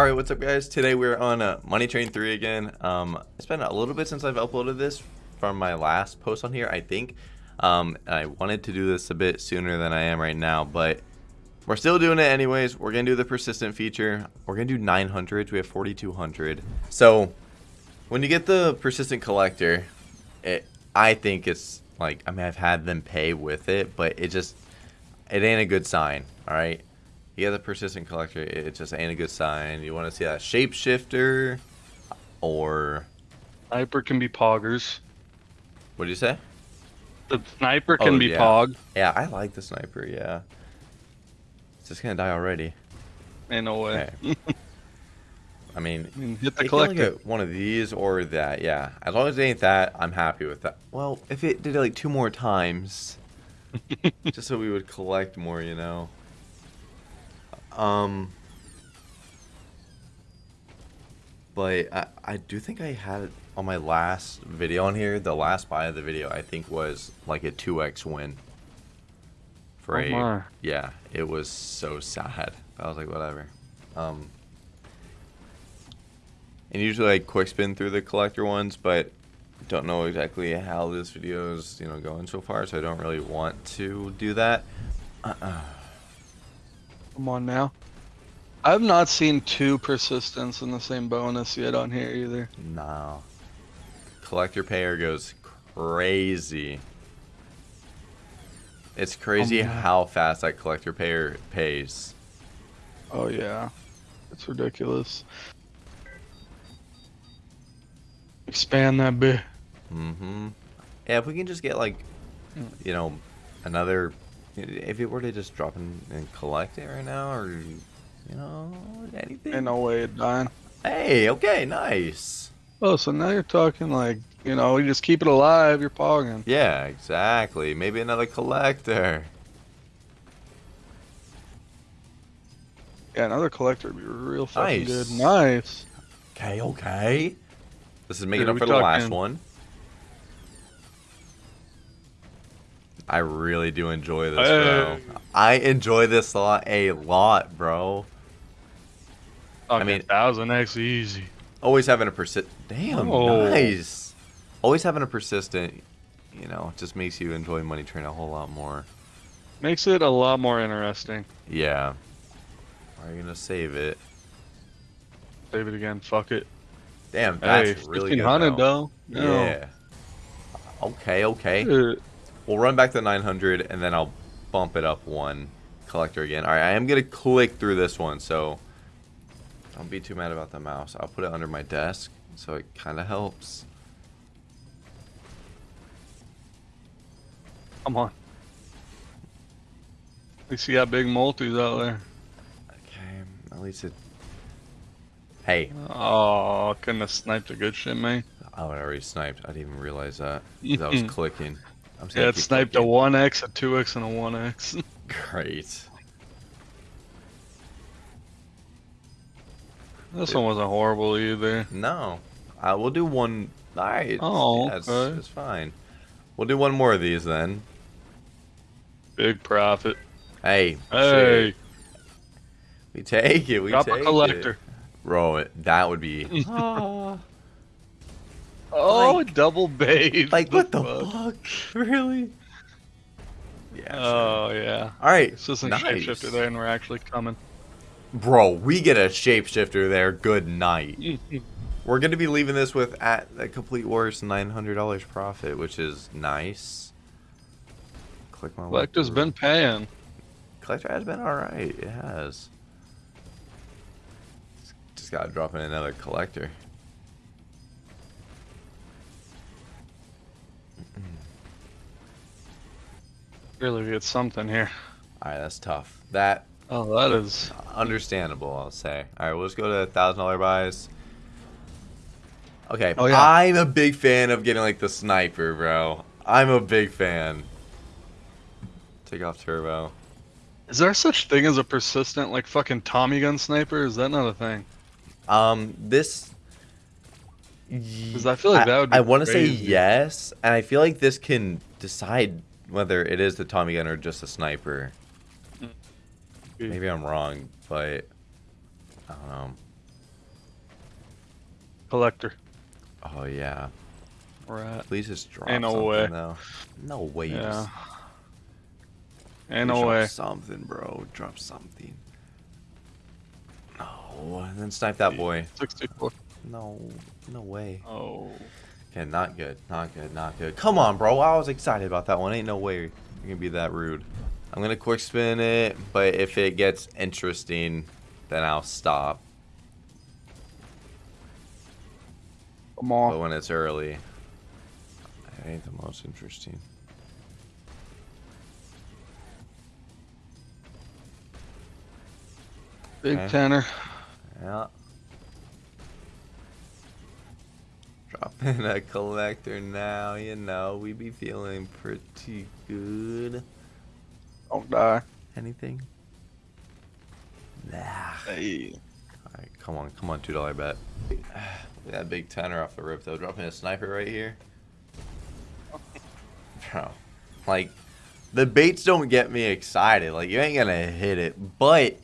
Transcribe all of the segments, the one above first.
All right, what's up, guys? Today we're on uh, Money Train 3 again. Um, it's been a little bit since I've uploaded this from my last post on here, I think. Um, I wanted to do this a bit sooner than I am right now, but we're still doing it anyways. We're to do the persistent feature. We're to do 900. We have 4,200. So when you get the persistent collector, it, I think it's like, I mean, I've had them pay with it, but it just, it ain't a good sign, all right? Get the persistent collector, it just ain't a good sign. You want to see a shapeshifter or Sniper can be poggers. what do you say? The sniper can Oh, be yeah. pog Yeah, I like the sniper. Yeah, it's just gonna die already. in a way. Okay. I mean, I mean, hit the I can look collector. at one of these or that. Yeah, as long as it ain't that, I'm happy with that. Well, if it did it like two more times, just so we would collect more, you know. Um, but I, I do think I had it on my last video on here. The last buy of the video, I think, was like a 2x win. For Oh a, my. yeah, it was so sad. I was like, whatever. Um, and usually I quick spin through the collector ones, but don't know exactly how this video is, you know, going so far, so I don't really want to do that. Uh-uh. Come on now. I've not seen two persistence in the same bonus yet on here either. No. Collector payer goes crazy. It's crazy Oh how fast that collector payer pays. Oh yeah, it's ridiculous. Expand that bit. Mm-hmm. Yeah, if we can just get like, Hmm. you know, another, if it were to just drop in and collect it right now, or you know, anything. Ain't no way it dying. Hey, okay, nice. Oh, so now you're talking like, you know, you just keep it alive, you're pogging. Yeah, exactly. Maybe another collector. Yeah, another collector would be real fucking Nice. good. Nice. Okay, okay. This is making Dude, up for the last one. I really do enjoy this, Hey. bro. I enjoy this a lot, a lot, bro. I mean- thousand X easy. Always having a persist. Damn, Oh. nice. Always having a persistent, you know, just makes you enjoy Money Train a whole lot more. Makes it a lot more interesting. Yeah. Are you gonna save it? Save it again. Fuck it. Damn, Hey, that's really fifteen good. hundred though. though. No. Yeah. Okay, okay. We'll run back to 900 and then I'll bump it up one collector again. All right, I am going to click through this one, so don't be too mad about the mouse. I'll put it under my desk so it kind of helps. Come on. We see how big multis out there. Okay, at least it... Hey, Oh, couldn't have sniped a good shit, man. oh, it already sniped. I didn't even realize that because I was clicking. I'm Yeah, it sniped a 1x, a 2x, and a 1x. Great. this one wasn't horrible either. No. Uh, we'll do one... All right. Oh, yeah, it's, okay. it's fine. We'll do one more of these then. Big profit. Hey. Hey, shit. We take it. We take it. drop take a collector. it. Bro, that would be. Oh, Like- double bait. like, what the fuck? Really? Yeah. Oh, sure. Oh, yeah. All right. This isn't nice. shapeshifter there, and we're actually coming. Bro, we get a shapeshifter there. Good night. We're going to be leaving this with at a complete worst $900 profit, which is nice. Click my Collector's been paying. Collector has been alright. It has. Just gotta drop in another collector. Really get something here. Alright, that's tough. That Oh, that is. understandable, I'll say. Alright, we'll just go to thousand dollar buys. Okay, Oh, yeah. I'm a big fan of getting like the sniper, bro. I'm a big fan. Take off turbo. Is there such thing as a persistent, like, fucking Tommy gun sniper? Is that not a thing? Um, this. Because I feel like that would be I want to say yes, and I feel like this can decide whether it is the Tommy gun or just a sniper. Mm. Maybe I'm wrong, but I don't know. Collector. Oh yeah. Rat. Please just drop Ain't no something way. though. No way. Yeah. just- Ain't no drop way. Something, bro. Drop something. No. And then snipe that boy. 64. No. No way. Oh. Okay, not good. Not good. Not good. Come on, bro. I was excited about that one. Ain't no way you're gonna be that rude. I'm gonna quick spin it, but if it gets interesting, then I'll stop. Come on. But when it's early, it ain't the most interesting. Big Okay. tenor. Yeah. Dropping a collector now, you know, we be feeling pretty good. Don't die. Anything? Nah. Hey. Alright, come on, come on, two dollar bet. Look at that big tenor off the rip though, dropping a sniper right here. Bro, like the baits don't get me excited. Like you ain't gonna hit it, but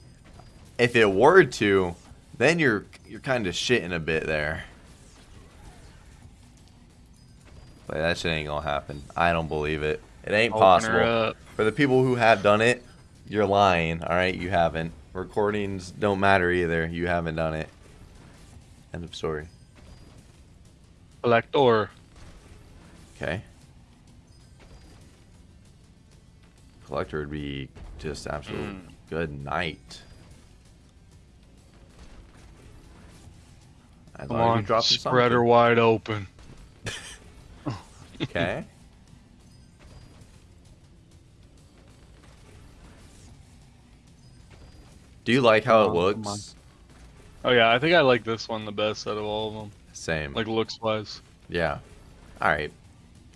if it were to, then you're you're kind of shitting a bit there. But that shit ain't gonna happen. I don't believe it. It ain't Open possible. For the people who have done it, you're lying. All right, you haven't. Recordings don't matter either. You haven't done it. End of story. Collector. Okay. Collector would be just absolute Mm. good night. As Come on. you drop some Spread wide open. Okay. Do you like how it oh, come looks? Oh yeah, I think I like this one the best out of all of them. Same. Like looks wise. Yeah. All right.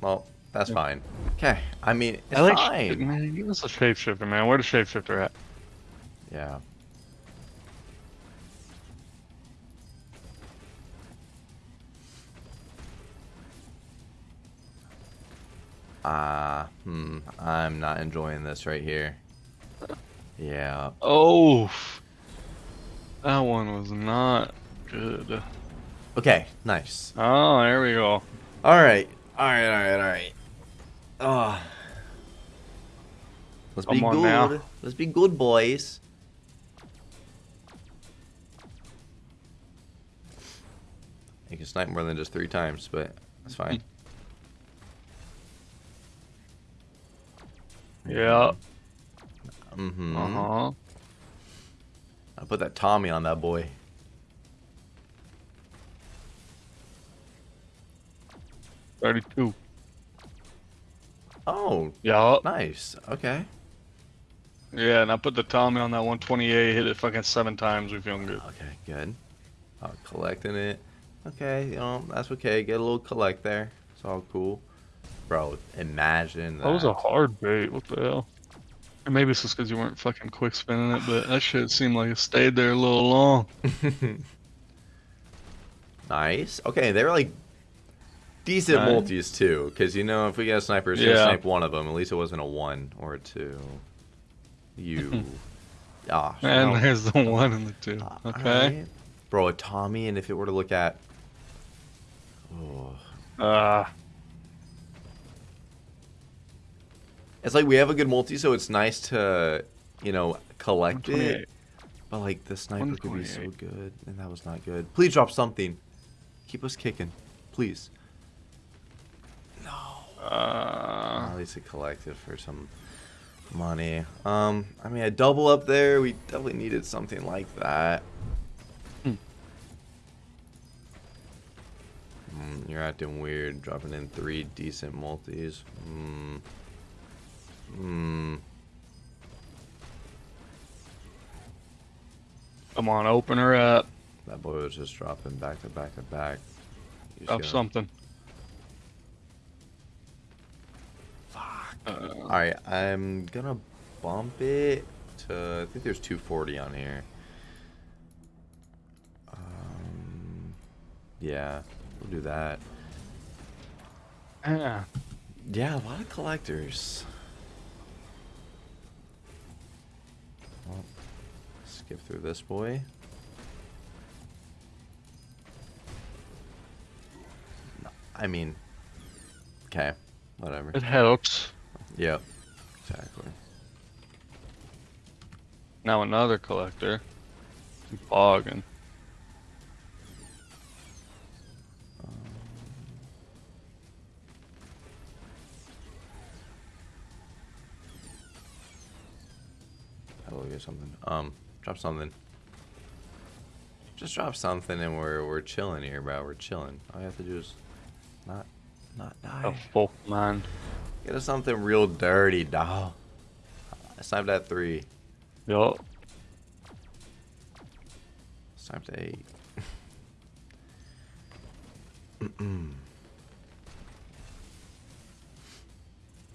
Well, that's Yeah. fine. Okay. I mean, it's I like fine. man. Give us a shapeshifter, man. Where the shapeshifter at? Yeah. Ah, hmm. I'm not enjoying this right here. Yeah. Oh, that one was not good. Okay. Nice. Oh, there we go. All right. All right. All right. All right. Oh. Let's be Come on good. now. Let's be good, boys. You can snipe more than just three times, but that's fine. Yeah. Mm-hmm. Uh huh. I put that Tommy on that boy. Thirty-two. Oh, Yeah. nice. Okay. Yeah, and I put the Tommy on that 128. Hit it fucking seven times. We feeling good. Okay, good. I'm collecting it. Okay, you know, that's okay. Get a little collect there. It's all cool. Bro, imagine that. That was a hard bait. What the hell? And maybe it's just because you weren't fucking quick spinning it, but that shit seemed like it stayed there a little long. nice. Okay, they were like decent Nice. multis too, because you know if we get a sniper, it's gonna Yeah. snipe one of them. At least it wasn't a one or a two. You. Ah, And no. there's the one and the two. Uh, Okay. alright. Bro, a Tommy, and if it were to look at. Oh. Ah. It's like we have a good multi, so it's nice to, you know, collect it. But like the sniper could be so good, and that was not good. Please drop something. Keep us kicking, please. No. Uh, At least it collected for some money. Um, I mean, a double up there, we definitely needed something like that. Mm, you're acting weird, dropping in three decent multis. Hmm. Hmm. come on, open her up. That boy was just dropping back to back to back. You just Drop gotta- something. Fuck. Uh, Alright, I'm gonna bump it to. I think there's 240 on here. Um, yeah, we'll do that. yeah. Yeah, a lot of collectors. Well, skip through this boy. I mean, okay, whatever. It helps. Yep, exactly. Now another collector. Boggin. Something. Um, drop something. Just drop something, and we're we're chilling here, bro. We're chilling. All you have to do is not not A die. full man. Get us something real dirty, dog. I sniped at three. Yup. Sniped at eight.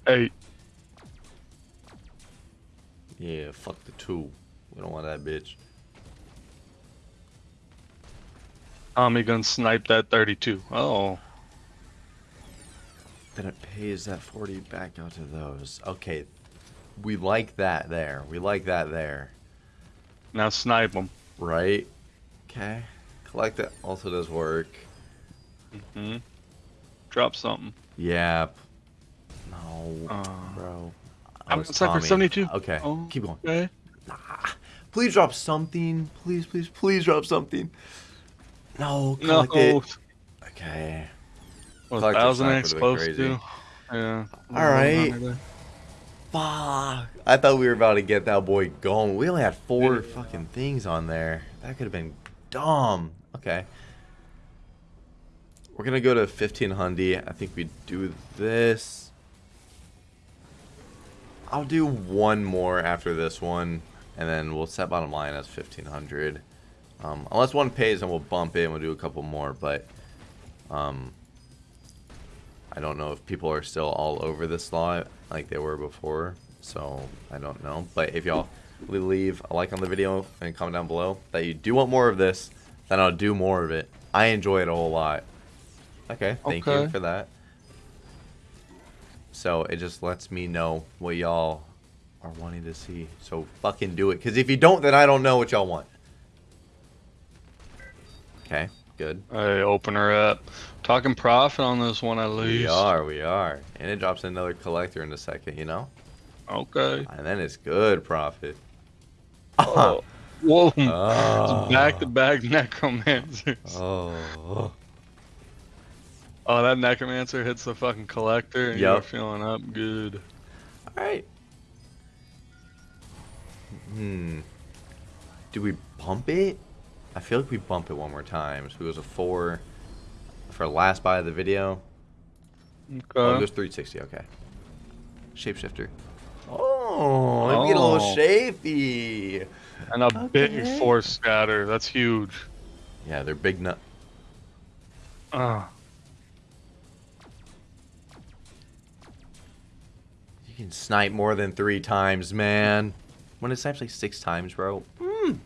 Eight. Yeah, fuck the two. We don't want that bitch. Tommy gun snipe that 32. Oh. Then it pays that 40 back out to those. Okay. We like that there. We like that there. Now snipe them. Right? Okay. Collect it also does work. Mm hmm Drop something. Yeah. No, Uh, bro. I'm Oh, it's sniper 72. Okay. Oh. Keep going. Okay. Nah. Please drop something. Please, please, please drop something. No, No. collect it. Okay. Was Collector thousand X close to? Yeah. All right. Fuck. I thought we were about to get that boy going. We only had four fucking things on there. That could have been dumb. Okay. We're gonna go to 1500. I think we do this. I'll do one more after this one, and then we'll set bottom line as 1500. Um, unless one pays, then we'll bump it and we'll do a couple more. But um, I don't know if people are still all over this slot like they were before, so I don't know. But if y'all leave a like on the video and comment down below that you do want more of this, then I'll do more of it. I enjoy it a whole lot. Okay, thank you for that. So it just lets me know what y'all are wanting to see. So fucking do it. Because if you don't, then I don't know what y'all want. Okay, good. Hey, open her up. Talking profit on this one at least. We are, we are. And it drops another collector in a second, you know? Okay. And then it's good profit. Oh. Whoa. Oh. Ah. Back to back necromancers. Oh. Oh, that necromancer hits the fucking collector and you're Yup. feeling up good. Alright. Hmm. Do we bump it? I feel like we bump it one more time. So it goes a four for last buy of the video. Oh, it Okay. goes 360, okay. Shapeshifter. Oh, we get a little Oh. shapey. And a big Okay. force scatter. That's huge. Yeah, they're big nut. Ah. You can snipe more than three times, man. When it snipes like six times, bro. Mm.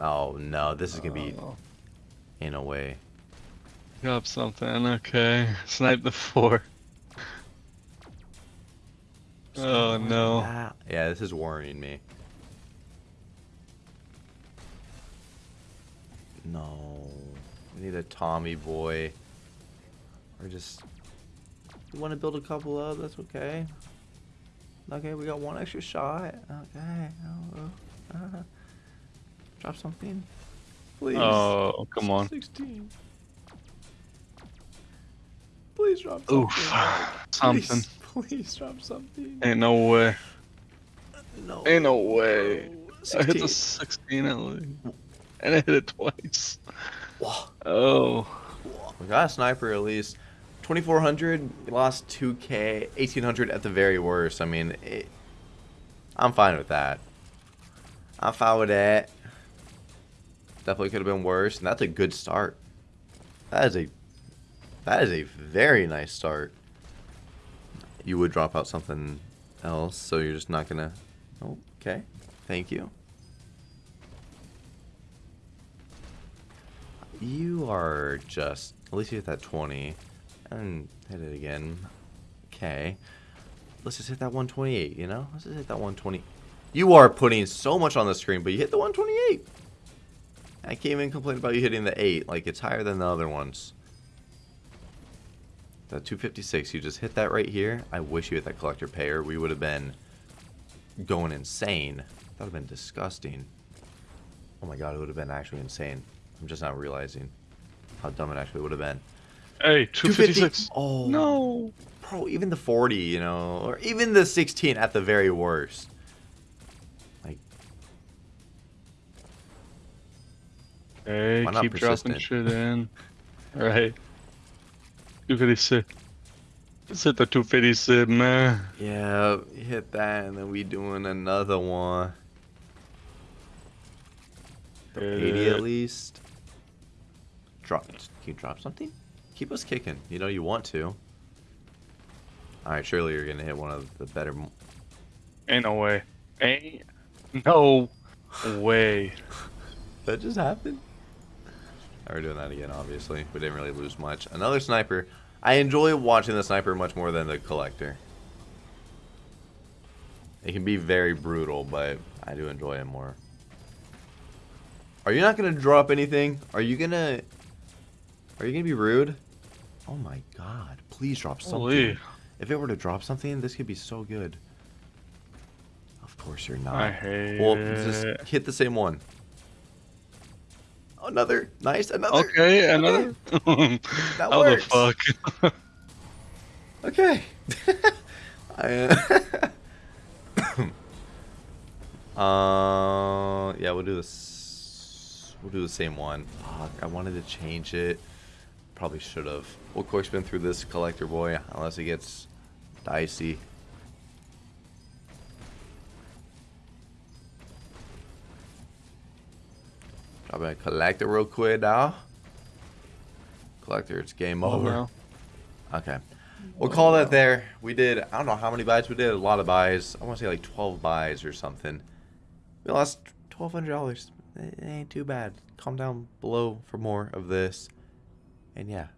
Oh no, this is gonna be Oh. in a way. Got something. Okay. Snipe the four. Oh no. Ah, Yeah, this is worrying me. No, we need a Tommy boy, or just. We want to build a couple of. That's okay. Okay, we got one extra shot. Okay. Oh, uh, drop something, please. Oh, come on. 16. Please drop something. Oof. Something. Please, please drop something. Ain't no way. No. Ain't no way. No. I hit the 16. 16 at least. And I hit it twice. Whoa. Oh. We got a sniper at least. 2400, lost 2k, 1800 at the very worst. I mean, it, I'm fine with that. I'm fine with that. Definitely could have been worse, and that's a good start. That is a that is a very nice start. You would drop out something else, so you're just not gonna. Oh, okay. Thank you. You are just at least you hit that 20 and hit it again. Okay. Let's just hit that 128, you know? Let's just hit that 120. You are putting so much on the screen, but you hit the 128. I can't even complain about you hitting the 8. Like, it's higher than the other ones. That 256, you just hit that right here. I wish you hit that collector payer. We would have been going insane. That would have been disgusting. Oh my god, it would have been actually insane. I'm just not realizing how dumb it actually would have been. Hey, 256. Oh No. bro, even the 40, you know, or even the 16 at the very worst. Like, Hey, keep dropping shit in. Right. 256. Let's hit the 256, man. yeah, hit that, and then we doing another one. Hit 80 at least. Drop. Can you drop something? Keep us kicking. You know you want to. Alright, surely you're gonna hit one of the better. Ain't no way. Ain't no way. That just happened? We're doing that again, obviously. We didn't really lose much. Another sniper. I enjoy watching the sniper much more than the collector. It can be very brutal, but I do enjoy it more. Are you not gonna drop anything? Are you gonna... Are you gonna be rude? Oh my god. Please drop something. Holy. If it were to drop something, this could be so good. Of course you're not. I hate Well, just hit the same one. Another. Nice. Another. Okay, another. That How works. the fuck? Okay. I, uh, uh, yeah, we'll do this. We'll do the same one. Fuck, I wanted to change it. Probably should have. We'll quick spin through this collector boy, unless it gets dicey. Drop a collector real quick now. Collector, it's game Oh, over. no. Okay. We'll call that there. We did, I don't know how many buys we did. A lot of buys. I want to say like 12 buys or something. We lost $1,200. It ain't too bad. Calm down below for more of this. And yeah,